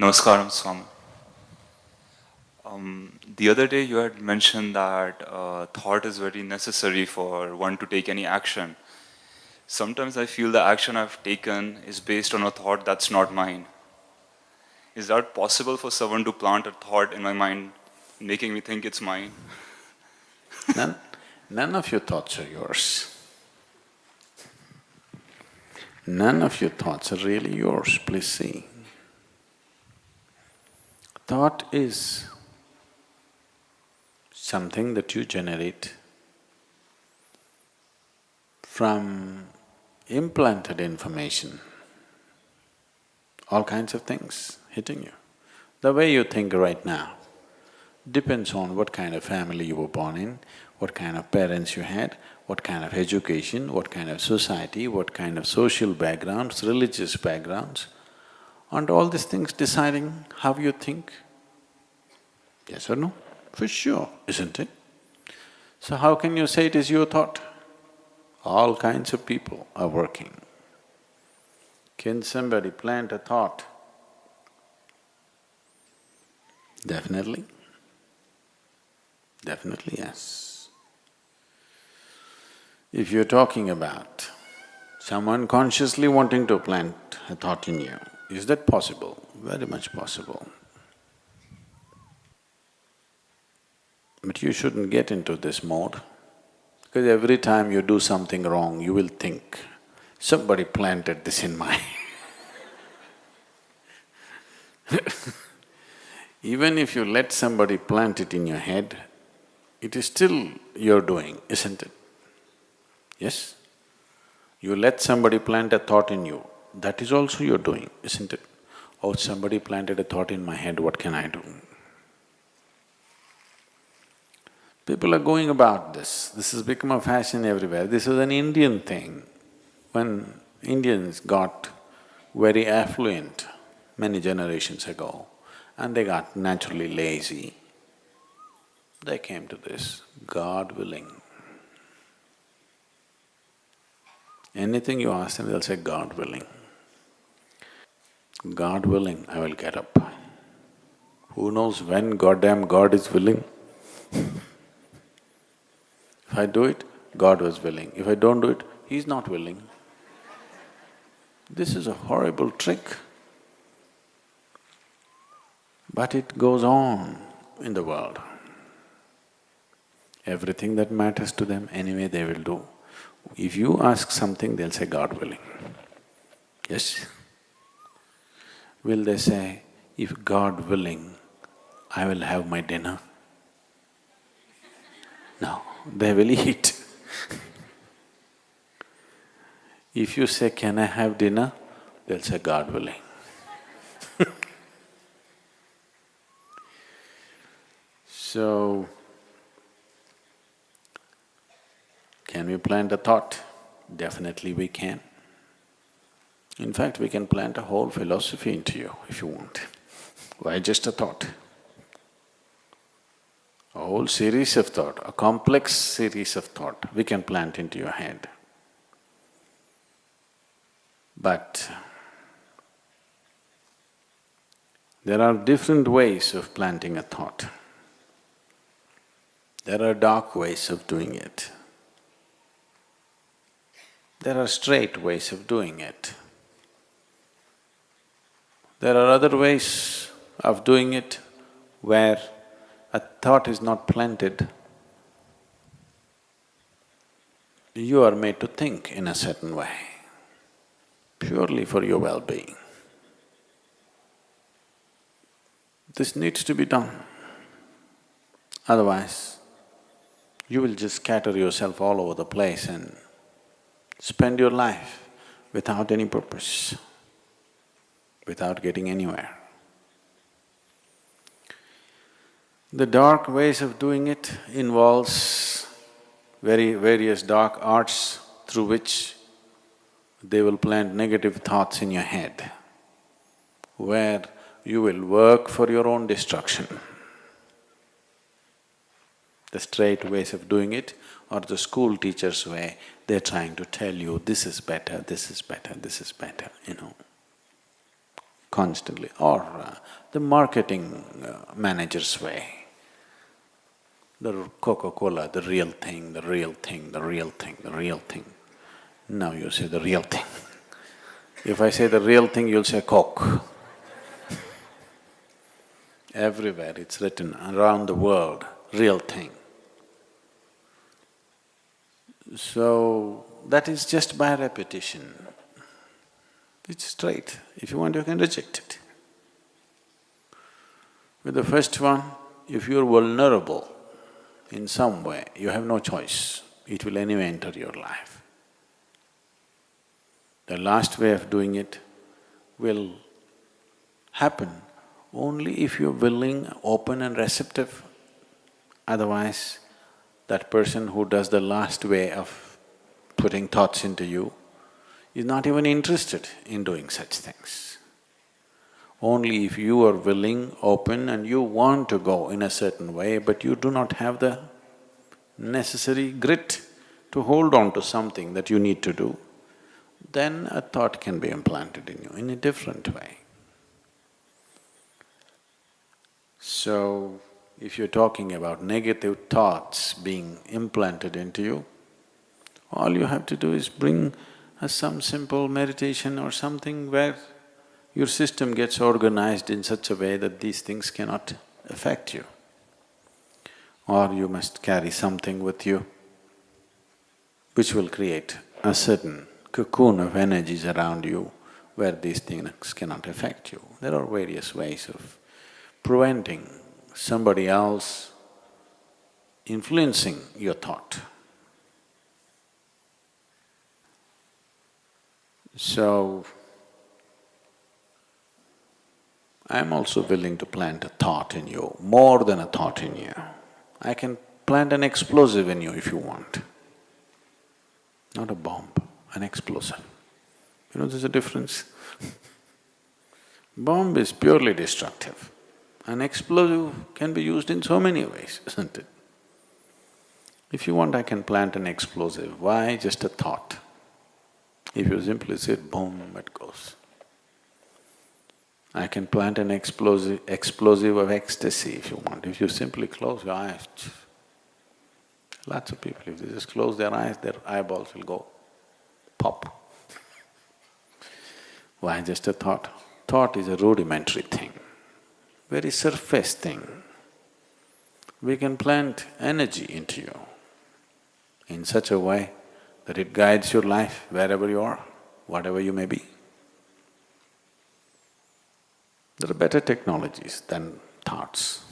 Namaskaram, Swami. Um, the other day you had mentioned that uh, thought is very necessary for one to take any action. Sometimes I feel the action I've taken is based on a thought that's not mine. Is that possible for someone to plant a thought in my mind, making me think it's mine? none, none of your thoughts are yours. None of your thoughts are really yours, please see. Thought is something that you generate from implanted information, all kinds of things hitting you. The way you think right now depends on what kind of family you were born in, what kind of parents you had, what kind of education, what kind of society, what kind of social backgrounds, religious backgrounds, and all these things deciding how you think. Yes or no? For sure, isn't it? So how can you say it is your thought? All kinds of people are working. Can somebody plant a thought? Definitely. Definitely, yes. If you're talking about someone consciously wanting to plant a thought in you, is that possible? Very much possible. But you shouldn't get into this mode, because every time you do something wrong, you will think, somebody planted this in my Even if you let somebody plant it in your head, it is still your doing, isn't it? Yes? You let somebody plant a thought in you, that is also your doing, isn't it? Oh, somebody planted a thought in my head, what can I do? People are going about this, this has become a fashion everywhere. This was an Indian thing. When Indians got very affluent many generations ago and they got naturally lazy, they came to this, God willing. Anything you ask them, they'll say, God willing. God willing, I will get up. Who knows when goddamn God is willing? I do it, God was willing. If I don't do it, He's not willing. This is a horrible trick. But it goes on in the world. Everything that matters to them, anyway they will do. If you ask something, they'll say, God willing. Yes? Will they say, if God willing, I will have my dinner? No, they will eat. if you say, can I have dinner? They'll say, God willing. so, can we plant a thought? Definitely we can. In fact, we can plant a whole philosophy into you if you want. Why just a thought? A whole series of thought, a complex series of thought we can plant into your head. But there are different ways of planting a thought. There are dark ways of doing it. There are straight ways of doing it. There are other ways of doing it where a thought is not planted. You are made to think in a certain way, purely for your well-being. This needs to be done. Otherwise, you will just scatter yourself all over the place and spend your life without any purpose without getting anywhere. The dark ways of doing it involves very various dark arts through which they will plant negative thoughts in your head, where you will work for your own destruction. The straight ways of doing it or the school teacher's way, they're trying to tell you, this is better, this is better, this is better, you know. constantly, or uh, the marketing uh, manager's way. The Coca-Cola, the real thing, the real thing, the real thing, the real thing. Now you say the real thing. If I say the real thing, you'll say Coke. Everywhere it's written around the world, real thing. So, that is just by repetition. It's straight. If you want, you can reject it. With the first one, if you're vulnerable in some way, you have no choice. It will anyway enter your life. The last way of doing it will happen only if you're willing, open and receptive. Otherwise, that person who does the last way of putting thoughts into you is not even interested in doing such things. Only if you are willing, open and you want to go in a certain way, but you do not have the necessary grit to hold on to something that you need to do, then a thought can be implanted in you in a different way. So, if you're talking about negative thoughts being implanted into you, all you have to do is bring some simple meditation or something where your system gets organized in such a way that these things cannot affect you. Or you must carry something with you which will create a certain cocoon of energies around you where these things cannot affect you. There are various ways of preventing somebody else influencing your thought. So, I'm also willing to plant a thought in you, more than a thought in you. I can plant an explosive in you if you want. Not a bomb, an explosive. You know there's a difference? bomb is purely destructive. An explosive can be used in so many ways, isn't it? If you want, I can plant an explosive. Why? Just a thought. If you simply say boom, it goes. I can plant an explosive, explosive of ecstasy if you want. If you simply close your eyes, lots of people, if they just close their eyes, their eyeballs will go pop. Why just a thought? Thought is a rudimentary thing, very surface thing. We can plant energy into you in such a way that it guides your life wherever you are, whatever you may be. There are better technologies than thoughts.